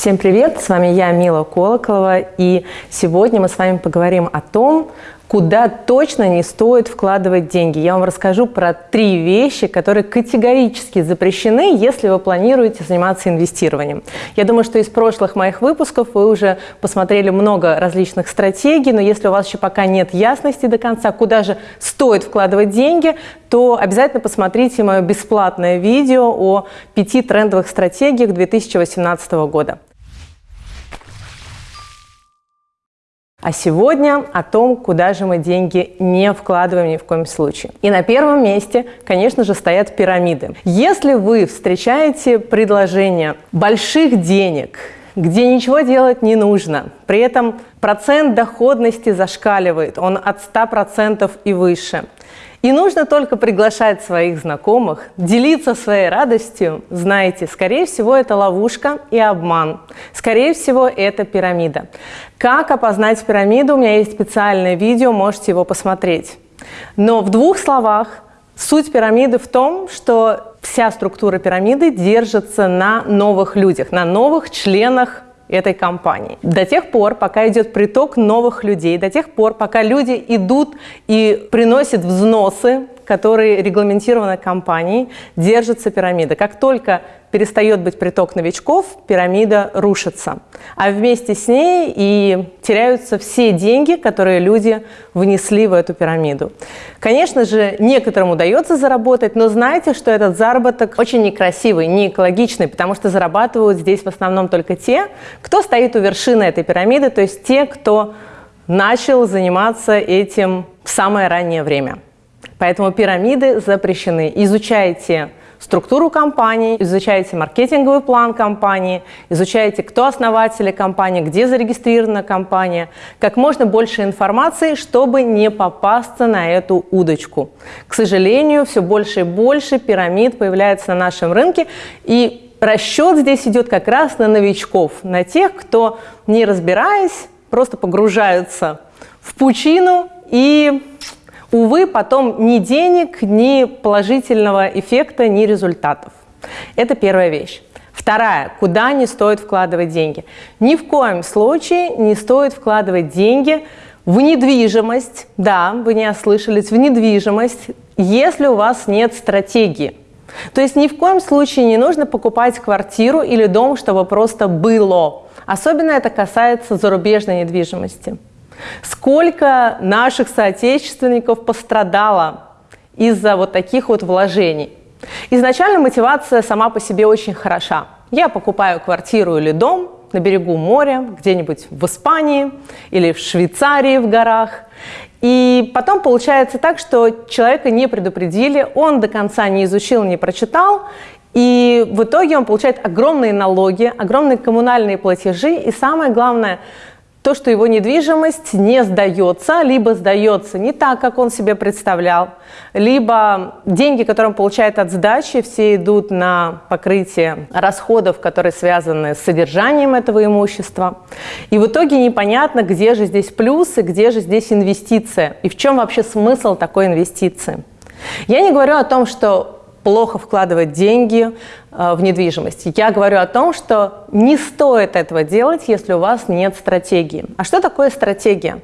Всем привет! С вами я, Мила Колоколова, и сегодня мы с вами поговорим о том, куда точно не стоит вкладывать деньги. Я вам расскажу про три вещи, которые категорически запрещены, если вы планируете заниматься инвестированием. Я думаю, что из прошлых моих выпусков вы уже посмотрели много различных стратегий, но если у вас еще пока нет ясности до конца, куда же стоит вкладывать деньги, то обязательно посмотрите мое бесплатное видео о пяти трендовых стратегиях 2018 года. А сегодня о том, куда же мы деньги не вкладываем ни в коем случае. И на первом месте, конечно же, стоят пирамиды. Если вы встречаете предложение больших денег, где ничего делать не нужно, при этом процент доходности зашкаливает, он от 100% и выше – и нужно только приглашать своих знакомых, делиться своей радостью. Знаете, скорее всего, это ловушка и обман. Скорее всего, это пирамида. Как опознать пирамиду? У меня есть специальное видео, можете его посмотреть. Но в двух словах, суть пирамиды в том, что вся структура пирамиды держится на новых людях, на новых членах этой компании. До тех пор, пока идет приток новых людей, до тех пор, пока люди идут и приносят взносы, которые регламентированы компанией, держится пирамида. Как только перестает быть приток новичков, пирамида рушится. А вместе с ней и теряются все деньги, которые люди внесли в эту пирамиду. Конечно же, некоторым удается заработать, но знайте, что этот заработок очень некрасивый, не экологичный, потому что зарабатывают здесь в основном только те, кто стоит у вершины этой пирамиды, то есть те, кто начал заниматься этим в самое раннее время. Поэтому пирамиды запрещены. Изучайте структуру компании, изучаете маркетинговый план компании, изучаете, кто основатели компании, где зарегистрирована компания, как можно больше информации, чтобы не попасться на эту удочку. К сожалению, все больше и больше пирамид появляется на нашем рынке, и расчет здесь идет как раз на новичков, на тех, кто, не разбираясь, просто погружаются в пучину и увы, потом ни денег, ни положительного эффекта, ни результатов. Это первая вещь. Вторая, куда не стоит вкладывать деньги. Ни в коем случае не стоит вкладывать деньги в недвижимость, да, вы не ослышались, в недвижимость, если у вас нет стратегии. То есть ни в коем случае не нужно покупать квартиру или дом, чтобы просто было. Особенно это касается зарубежной недвижимости. Сколько наших соотечественников пострадало из-за вот таких вот вложений. Изначально мотивация сама по себе очень хороша. Я покупаю квартиру или дом на берегу моря, где-нибудь в Испании или в Швейцарии в горах. И потом получается так, что человека не предупредили, он до конца не изучил, не прочитал, и в итоге он получает огромные налоги, огромные коммунальные платежи, и самое главное – то, что его недвижимость не сдается, либо сдается не так, как он себе представлял, либо деньги, которые он получает от сдачи, все идут на покрытие расходов, которые связаны с содержанием этого имущества. И в итоге непонятно, где же здесь плюс и где же здесь инвестиция, и в чем вообще смысл такой инвестиции. Я не говорю о том, что плохо вкладывать деньги э, в недвижимость. Я говорю о том, что не стоит этого делать, если у вас нет стратегии. А что такое стратегия?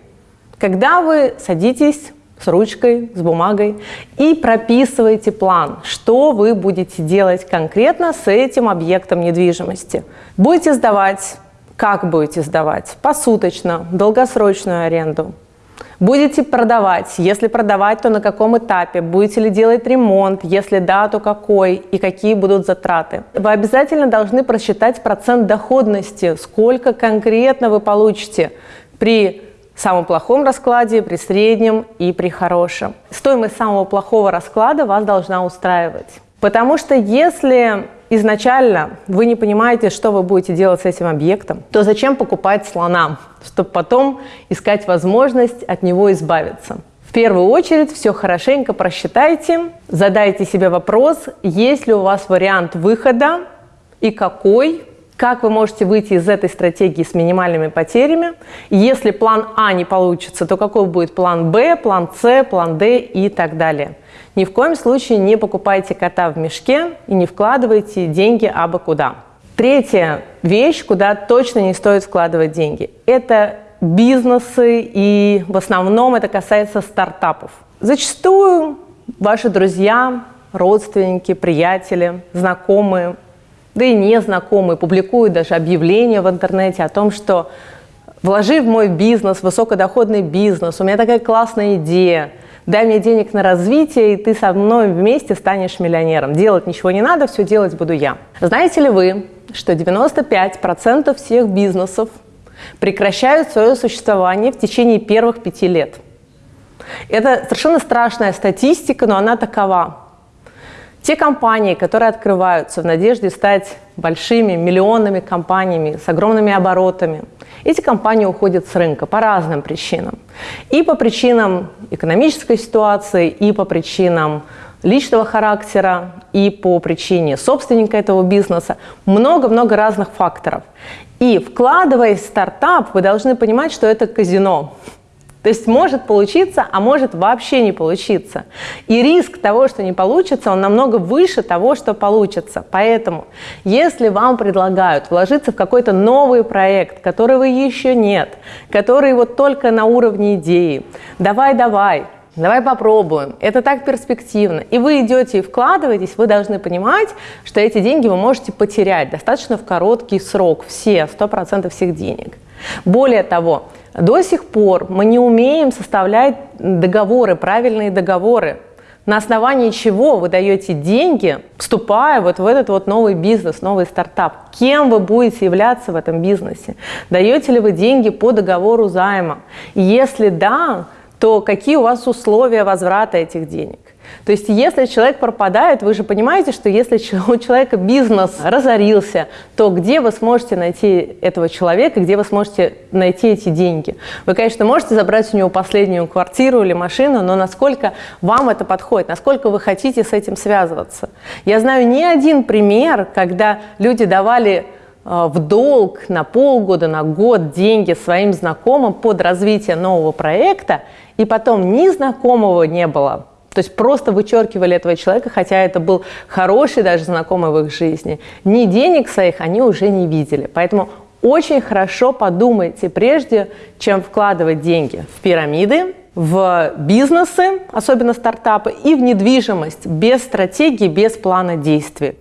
Когда вы садитесь с ручкой, с бумагой и прописываете план, что вы будете делать конкретно с этим объектом недвижимости. Будете сдавать, как будете сдавать, посуточно, долгосрочную аренду, Будете продавать? Если продавать, то на каком этапе? Будете ли делать ремонт? Если да, то какой? И какие будут затраты? Вы обязательно должны просчитать процент доходности, сколько конкретно вы получите при самом плохом раскладе, при среднем и при хорошем. Стоимость самого плохого расклада вас должна устраивать. Потому что если изначально вы не понимаете, что вы будете делать с этим объектом, то зачем покупать слона, чтобы потом искать возможность от него избавиться? В первую очередь все хорошенько просчитайте, задайте себе вопрос, есть ли у вас вариант выхода и какой, как вы можете выйти из этой стратегии с минимальными потерями. Если план А не получится, то какой будет план Б, план С, план Д и так далее. Ни в коем случае не покупайте кота в мешке и не вкладывайте деньги абы куда. Третья вещь, куда точно не стоит вкладывать деньги, это бизнесы, и в основном это касается стартапов. Зачастую ваши друзья, родственники, приятели, знакомые, да и незнакомые публикуют даже объявления в интернете о том, что вложи в мой бизнес, высокодоходный бизнес, у меня такая классная идея, дай мне денег на развитие, и ты со мной вместе станешь миллионером. Делать ничего не надо, все делать буду я. Знаете ли вы, что 95% всех бизнесов прекращают свое существование в течение первых пяти лет? Это совершенно страшная статистика, но она такова. Те компании, которые открываются в надежде стать большими, миллионными компаниями с огромными оборотами, эти компании уходят с рынка по разным причинам. И по причинам экономической ситуации, и по причинам личного характера, и по причине собственника этого бизнеса. Много-много разных факторов. И вкладываясь в стартап, вы должны понимать, что это казино. То есть может получиться, а может вообще не получиться. И риск того, что не получится, он намного выше того, что получится. Поэтому, если вам предлагают вложиться в какой-то новый проект, которого еще нет, который вот только на уровне идеи, давай-давай, Давай попробуем. Это так перспективно. И вы идете и вкладываетесь, вы должны понимать, что эти деньги вы можете потерять достаточно в короткий срок. Все, 100% всех денег. Более того, до сих пор мы не умеем составлять договоры, правильные договоры, на основании чего вы даете деньги, вступая вот в этот вот новый бизнес, новый стартап. Кем вы будете являться в этом бизнесе? Даете ли вы деньги по договору займа? если да, то какие у вас условия возврата этих денег? То есть если человек пропадает, вы же понимаете, что если у человека бизнес разорился, то где вы сможете найти этого человека, где вы сможете найти эти деньги? Вы, конечно, можете забрать у него последнюю квартиру или машину, но насколько вам это подходит, насколько вы хотите с этим связываться? Я знаю не один пример, когда люди давали в долг на полгода, на год деньги своим знакомым под развитие нового проекта, и потом ни знакомого не было, то есть просто вычеркивали этого человека, хотя это был хороший даже знакомый в их жизни. Ни денег своих они уже не видели. Поэтому очень хорошо подумайте, прежде чем вкладывать деньги в пирамиды, в бизнесы, особенно стартапы, и в недвижимость без стратегии, без плана действий.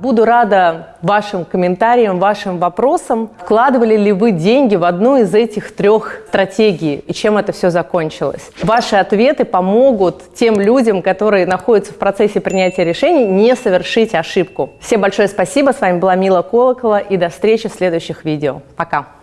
Буду рада вашим комментариям, вашим вопросам. Вкладывали ли вы деньги в одну из этих трех стратегий и чем это все закончилось? Ваши ответы помогут тем людям, которые находятся в процессе принятия решений, не совершить ошибку. Всем большое спасибо. С вами была Мила Колокола и до встречи в следующих видео. Пока!